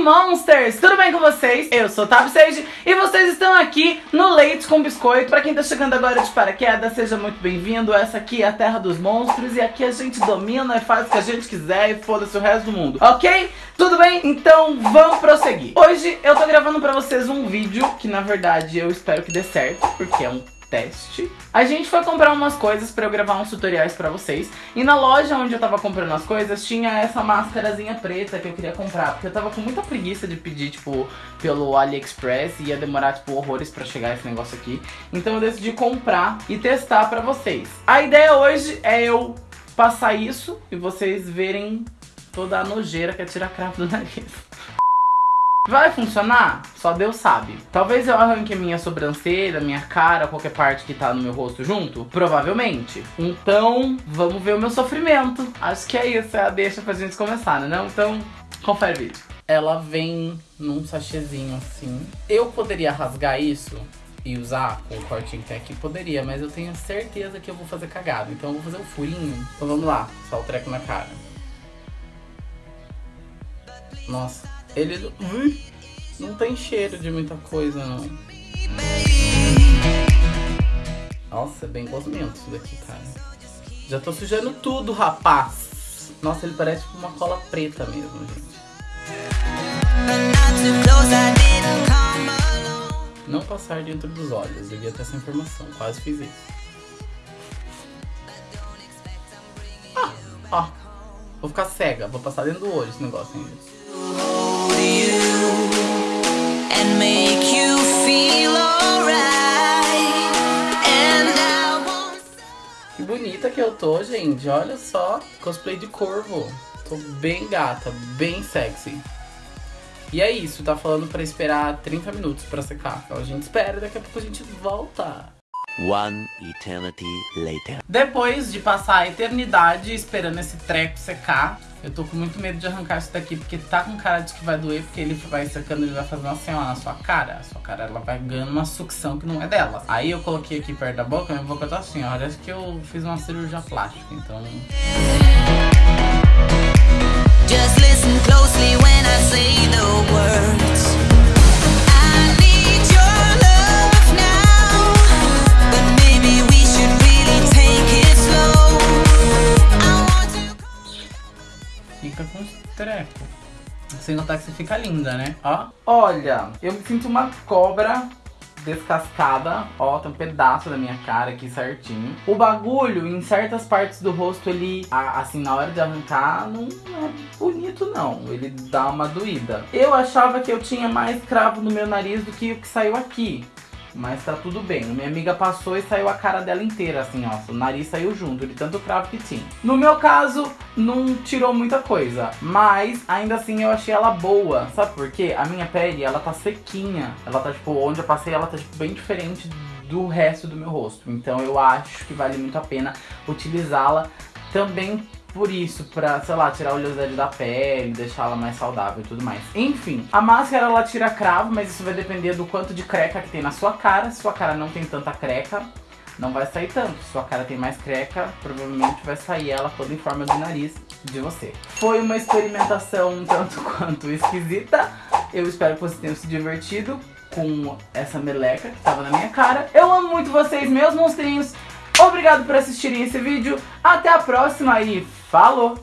Monsters! Tudo bem com vocês? Eu sou Tab Sage e vocês estão aqui no Leite com Biscoito. Pra quem tá chegando agora de paraquedas, seja muito bem-vindo. Essa aqui é a Terra dos Monstros e aqui a gente domina e faz o que a gente quiser e foda-se o resto do mundo, ok? Tudo bem? Então vamos prosseguir. Hoje eu tô gravando pra vocês um vídeo que na verdade eu espero que dê certo, porque é um teste. A gente foi comprar umas coisas pra eu gravar uns tutoriais pra vocês. E na loja onde eu tava comprando as coisas, tinha essa máscarazinha preta que eu queria comprar. Porque eu tava com muita preguiça de pedir, tipo, pelo AliExpress. E ia demorar, tipo, horrores pra chegar esse negócio aqui. Então eu decidi comprar e testar pra vocês. A ideia hoje é eu passar isso e vocês verem toda a nojeira que é tirar cravo do nariz. Vai funcionar? Só Deus sabe. Talvez eu arranque minha sobrancelha, minha cara, qualquer parte que tá no meu rosto junto. Provavelmente. Então, vamos ver o meu sofrimento. Acho que é isso, é a deixa pra gente começar, né? Não? Então, confere o vídeo. Ela vem num sachêzinho assim. Eu poderia rasgar isso e usar com o cortinho que tem aqui? Poderia, mas eu tenho certeza que eu vou fazer cagado. Então eu vou fazer um furinho. Então vamos lá, só o treco na cara. Nossa, ele não tem cheiro de muita coisa, não. Nossa, é bem gosmento isso daqui, cara. Já tô sujando tudo, rapaz. Nossa, ele parece tipo uma cola preta mesmo, gente. Não passar dentro dos olhos. Devia ter essa informação. Quase fiz isso. Ah, ó. Vou ficar cega. Vou passar dentro do olho esse negócio ainda. Que bonita que eu tô, gente. Olha só, cosplay de corvo. Tô bem gata, bem sexy. E é isso, tá falando pra esperar 30 minutos pra secar. Então a gente espera, daqui a pouco a gente volta. One eternity later. Depois de passar a eternidade esperando esse treco secar, eu tô com muito medo de arrancar isso daqui, porque tá com cara de que vai doer, porque ele vai secando, ele vai fazer uma assim, ó, na sua cara. A sua cara, ela vai ganhando uma sucção que não é dela. Aí eu coloquei aqui perto da boca, minha boca tá assim, ó. Parece que eu fiz uma cirurgia plástica, então... Just listen closely when I say the treco. Sem notar que você fica linda, né? Ó. Olha, eu me sinto uma cobra descascada, ó, tem um pedaço da minha cara aqui certinho. O bagulho, em certas partes do rosto, ele, assim, na hora de arrancar, não é bonito não, ele dá uma doída. Eu achava que eu tinha mais cravo no meu nariz do que o que saiu aqui. Mas tá tudo bem. Minha amiga passou e saiu a cara dela inteira, assim, ó. O nariz saiu junto, de tanto cravo que tinha. No meu caso, não tirou muita coisa. Mas, ainda assim, eu achei ela boa. Sabe por quê? A minha pele, ela tá sequinha. Ela tá, tipo, onde eu passei, ela tá, tipo, bem diferente do resto do meu rosto. Então, eu acho que vale muito a pena utilizá-la também por isso, pra, sei lá, tirar a oleosidade da pele, deixá-la mais saudável e tudo mais. Enfim, a máscara ela tira cravo, mas isso vai depender do quanto de creca que tem na sua cara. Se sua cara não tem tanta creca, não vai sair tanto. Se sua cara tem mais creca, provavelmente vai sair ela toda em forma de nariz de você. Foi uma experimentação tanto quanto esquisita. Eu espero que vocês tenham se divertido com essa meleca que tava na minha cara. Eu amo muito vocês, meus monstrinhos. Obrigado por assistirem esse vídeo. Até a próxima e falou!